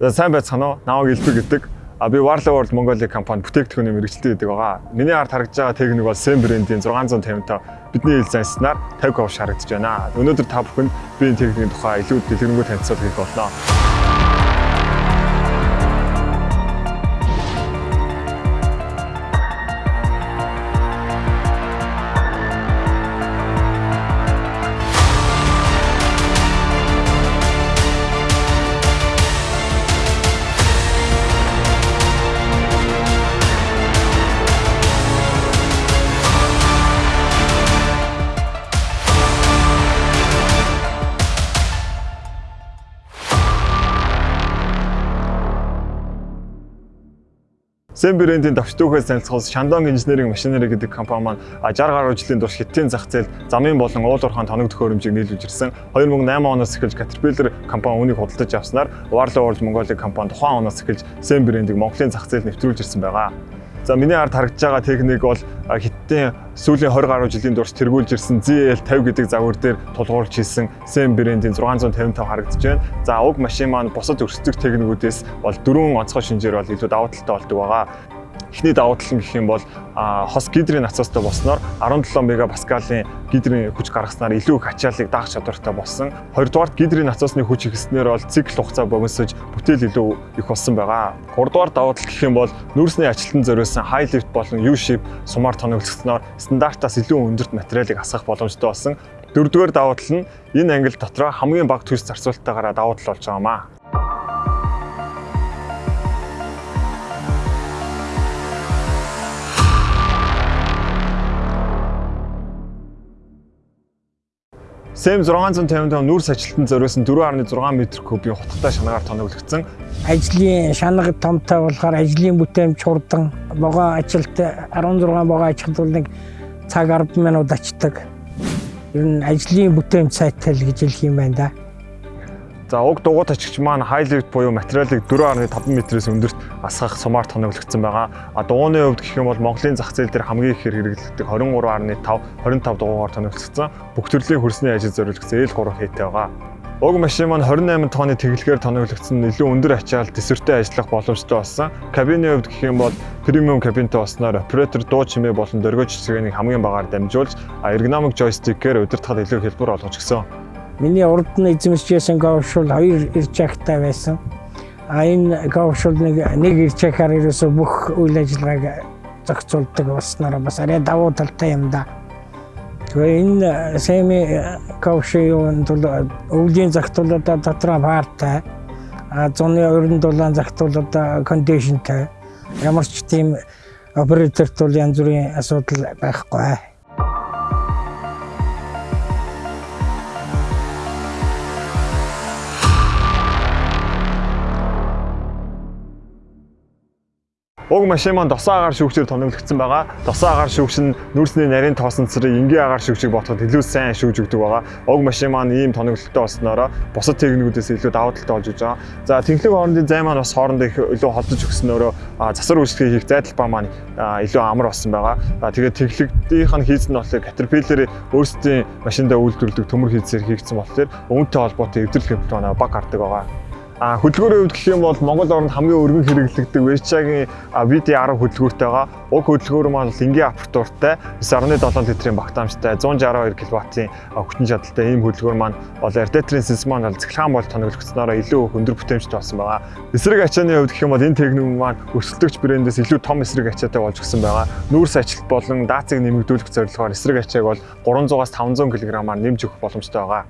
Сайн байцгаана уу? Намайг Илбэг гэдэг. А би Warlow World Mongolia компани бүтээгдэхүүний мэрэгчлээ гэдэг байгаа. Миний ард харагдж байгаа техник бол Sem брендийн 655 бидний ил занснаар 50 говш харагдаж байна. Өнөөдөр та бүхэнд би энэ техникийн тухай илүү дэлгэрэнгүй танилцуулга хийх болно. Zen брендийн төвчтөөхөөс танилцуулсан Shandong Engineering Machinery гэдэг компани маань 60 гаруй жилийн турш хиттийн зах зээл замын болон уул уурхайн тоног төхөөрөмжийг нийлүүлж ирсэн. 2008 оноос эхэлж Caterpillar компани үүнийг худалдаж авснаар Warlow World Mongolia компани тухайн оноос эхэлж Zen брендийг Монголын зах зээлд нэвтрүүлж ирсэн байгаа. За миний ард харагдж байгаа техник бол хиттийн сүүлийн 20 гаруй жилийн турш тэргүүлж ирсэн ZL50 гэдэг загвар дээр тулгуурлаж хийсэн Sem брендийн 655 харагдаж байна. За уг машин маань бусад өрсөлдөх техникүүдээс бол дөрвөн онцгой шинжээр бол илүү давуу талтай болдог байгаа. Эхний давуу тал нь гэх юм бол хос гидрийн насаастай болсноор 17 мегапаскалийн гидрийн хүч гаргаснаар илүү их ачааллыг даах чадвартай болсон. Хоёрдугаарт гидрийн насаасны хүч ихснээр бол цикл хугацаа богиносож бүтээл илүү их болсон байгаа. Гуравдугаар давуу тал гэх юм бол нүүрсний ажилтан зориулсан high lift болон U shape сумаар тоноглогдсноор стандартаас илүү өндөрт материалыг асгах боломжтой болсон. Дөрөвдүгээр давуу тал нь энэ ангил дотроо хамгийн бага төс зарцуулалтаагаараа давуу тал болж байгаамаа. СЭМ 655 нүүрс ажилтан зориулсан 4.6 м3-ийн хутгатай шанагаар тоноглогдсон. Ажлын шанаг томтой болохоор ажлын бүтээмж хурдан богоо ажилт 16 богоо ажилтнууд нэг цаг 10 минут ачдаг. Ер нь ажлын бүтээмж сайтай л гэж хэлэх юм байна да. За уг дугуйт ачигч маань lift буюу материалыг 4.5 м-с өндөрт асгах сумаар тоноглогдсон байгаа. А дугуйны хувьд гэх юм бол Монголын зах зээл дээр хамгийн их хэрэглэгддэг 23.5 25 дугуйгаар тоноглогдсон. Бүх төрлийн хөрсний ажил зориулагдсан L3 хээтэй байгаа. Уг машин маань 28 тонны тэглэгээр тоноглогдсон илүү өндөр ачаал төсвөртэй ажиллах боломжтой болсон. Кабины хувьд гэх юм бол премиум кабинтай болсноор оператор дуу чимээ болон дөргөж цэгийг хамгийн багаар дамжуулж эргономик жойстикээр удирдахад илүү хэлбэр олгож гисэн. Миний урд нь эзэмшижсэн говшул хоёр ирчагтай байсан. А энэ говшул нэг нэг ирчагаар ерөөсө бүх үйл ажиллагааг зохицуулдаг болсноор бас арай давуу талтай юм да. Тэгээ энэ семи говшийн тул өвлийн загтуулуудаа дотроо партай а зуны өрн дулаан загтуулуудаа кондишнтэй ямар ч тийм операторт бол янз бүрийн асуудал байхгүй. Уг машин маань досоо агаар шүүгчээр тоноглогдсон байгаа. Досоо агаар шүүгч нь нүүрсний нарийн тоосон цэрэг энгийн агаар шүүгчийг бодоход илүү сайн шүүж өгдөг байгаа. Уг машин маань ийм тоноглолттой болсноороо бусад техникүүдээс илүү давуу талтай болж байгаа. За тэнхлэг хоорондын зай маань бас хоорондоо их илүү холдож өгснөөрөө засвар үйлчлэгээ хийх зайдал ба маань илүү амар болсон байгаа. Тэгээд тэнхлэгдийнх нь хийц нь болохоор Caterpillar өөрсдийн машиндаа үйлдвэрлэдэг төмөр хийцээр хийгдсэн болохоор үүнтэй холбоотой эвдрэл хэмжээ манай баг гардаг байгаа. А хөдөлгөөрийн хувьд гэх юм бол Монгол орнд хамгийн өргөн хэрэглэгддэг Vescha-гийн VD10 хөдөлгөөртэй байгаа. Уг хөдөлгөөр маань энгийн апертуртай 9.7 литрийн багтаамжтай 162 кВт-ийн хүчин чадалтай ийм хөдөлгөөр маань бол рadiator-ын сэнс маань бол цэглэхан бол тоноглогдсноороо илүү их өндөр бүтээмжтэй болсон байгаа. Эсрэг ачааны хувьд гэх юм бол энэ техник маань өрсөлдөгч брэндээс илүү том эсрэг ачаатай болж гисэн байгаа. Нүүрс ажилт болон даацыг нэмэгдүүлэх зорилгоор эсрэг ачааг бол 300-аас 500 кг-аар нэмж өгөх боломжтой байгаа.